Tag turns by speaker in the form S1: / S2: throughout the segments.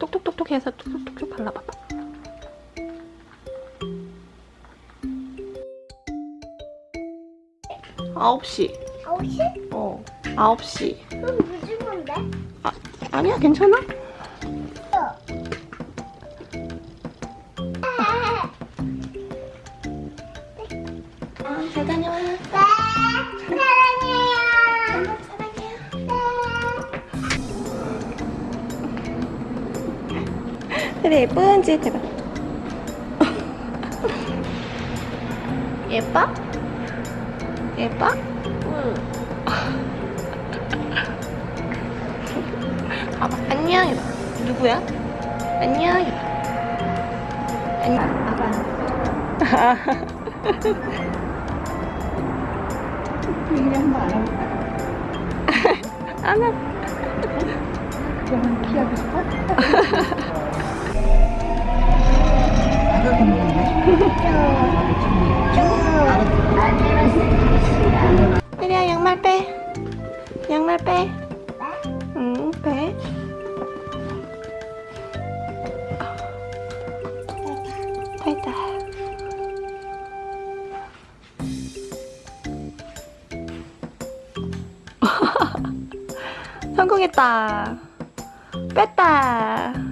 S1: 톡톡톡톡 발라봐봐. 아홉 시.
S2: 아홉 시?
S1: 어, 아홉 시.
S2: 그럼 늦은 건데?
S1: 아, 아니야, 괜찮아? 그래, 예쁜 짓 해봐. 예뻐? 예뻐? 응. 봐봐, 안녕 해봐. 누구야? 안녕 해봐. 안녕. 아빠.
S3: 한번 알아볼까?
S1: 안 해.
S3: 그러면 피하고 싶어? 나도 먹는데.
S1: 혜리야, 양말 빼. 양말 빼. 응, 빼. 됐다. 성공했다. 뺐다.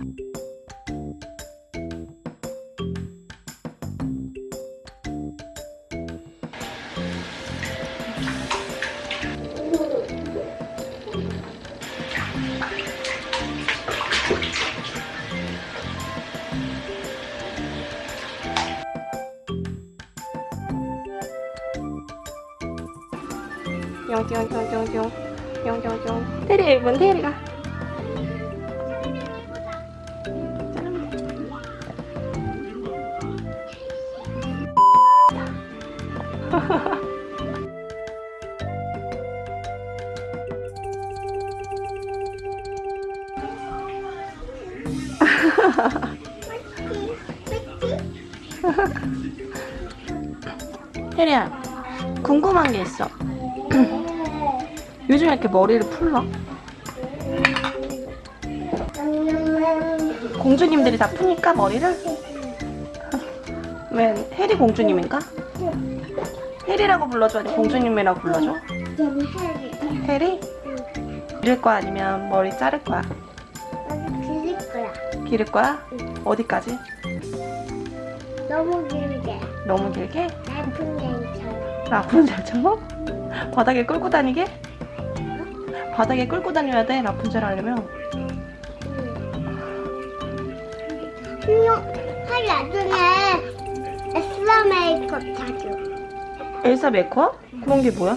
S1: 뿅뿅뿅뿅뿅 뿅뿅뿅 테리 문 테리가 혜리야 궁금한 게 있어 요즘 에 이렇게 머리를 풀러? 공주님들이 다 푸니까 머리를? 왜 해리 공주님인가? 해리라고 불러줘 아니 공주님이라고 불러줘? 해리? 기를 거야 아니면 머리 자를 거야?
S2: 빌릴 거야.
S1: 기를 거야? 어디까지?
S2: 너무 길게.
S1: 너무 길게?
S2: 라푼젤처럼.
S1: 라푼젤처럼? 바닥에 끌고 다니게? 바닥에 끌고 다녀야 돼 라푼젤 하려면.
S2: 하리 나중에 에스라 메이크업 사줘.
S1: 엘사 메이크업? 그런 게 뭐야?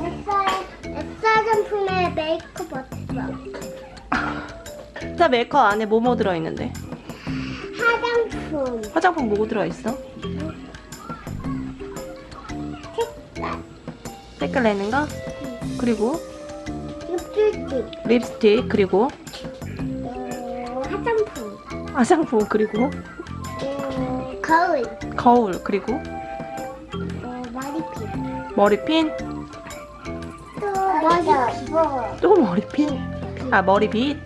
S2: 에스라, 에스라 정품의 메이크업 없어.
S1: 엘사 메이크업 안에 뭐뭐 들어있는데?
S2: 화장품.
S1: 화장품 뭐 들어있어?
S2: 색깔.
S1: 색깔 내는 거? 그리고
S2: 립스틱.
S1: 립스틱 그리고
S2: 어, 화장품.
S1: 화장품 그리고
S2: 어, 거울.
S1: 거울 그리고
S2: 어, 머리핀.
S1: 머리핀
S2: 또 머리핀.
S1: 또 머리핀 아 머리빗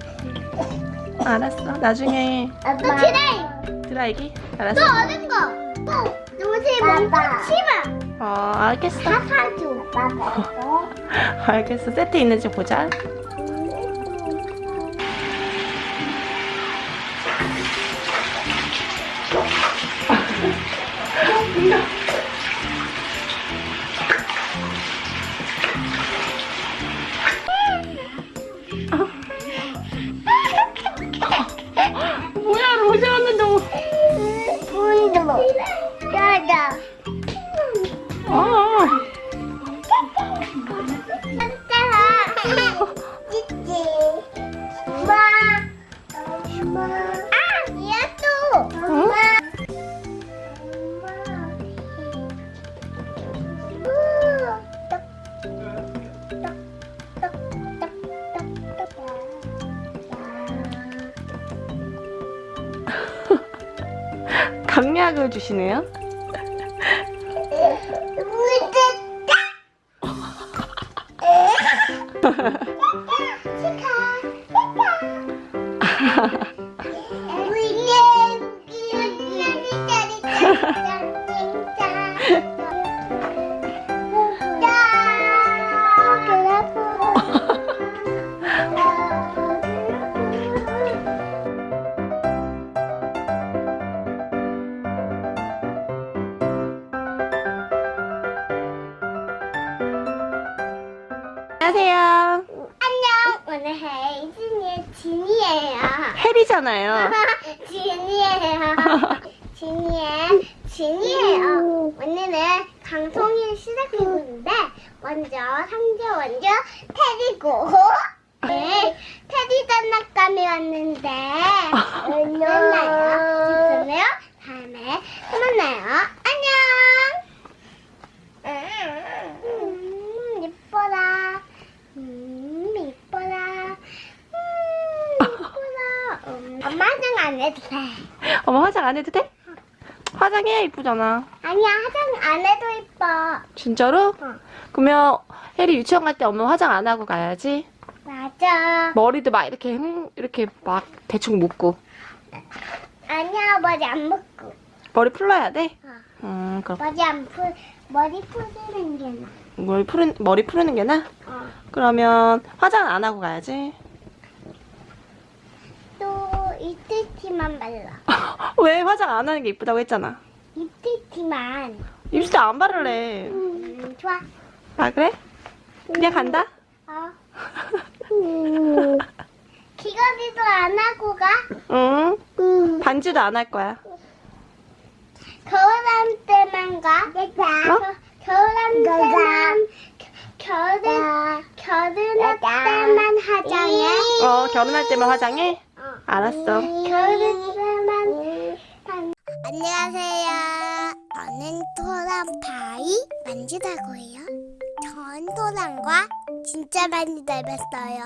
S1: 알았어 나중에
S2: 또 드라이.
S1: 드라이기
S2: 또
S1: 알았어
S2: 어른 거. 또 요새 뭔가 치마.
S1: 어 알겠어
S2: 다 사줘. 빠빠.
S1: 알겠어 세트 있는지 보자 뭐 강약을 주시네요 안녕하세요.
S2: 안녕. 오늘 헤이즈니의 진이에요.
S1: 해리잖아요.
S2: 진이에요. 진이의 진이에요. 오늘은 방송을 시작해보는데 먼저 상자 먼저 테디고 네, 테디 장난감이 왔는데 만나요. 됐어요? 다음에 또 만나요. 안녕. 음, 이뻐라. 음, 이뻐라. 음, 이뻐라. 음, 엄마 화장 안 해도 돼.
S1: 엄마 화장 안 해도 돼? 화장해 이쁘잖아.
S2: 아니야, 화장 안 해도 이뻐.
S1: 진짜로?
S2: 응.
S1: 그러면 해리 유치원 갈 때 엄마 화장 안 하고 가야지.
S2: 맞아.
S1: 머리도 막 이렇게 흠- 이렇게 막 대충 묶고
S2: 아니야, 머리 안 묶고.
S1: 머리 풀러야 돼.
S2: 어.
S1: 음 그럼
S2: 머리 안 풀, 머리 풀리는 게 나.
S1: 머리 푸는 머리 푸르는 게 나?
S2: 어.
S1: 그러면 화장 안 하고 가야지.
S2: 또 이틀티만 발라.
S1: 왜 화장 안 하는 게 이쁘다고 했잖아.
S2: 이틀티만.
S1: 입술 안 바를래.
S2: 음, 좋아.
S1: 아 그래? 그냥 간다.
S2: 어. 귀걸이도 안 하고 가?
S1: 응.
S2: 응.
S1: 반지도 안 할 거야.
S2: 겨울한 때만 가?
S1: 어?
S2: 겨울한 때만 겨울 겨울한 때만 화장해?
S1: 어 결혼할 때만 화장해?
S2: 어.
S1: 알았어.
S2: 안녕하세요. 저는 토랑파이 만지다고요. 전 토랑과 진짜 많이 닮았어요.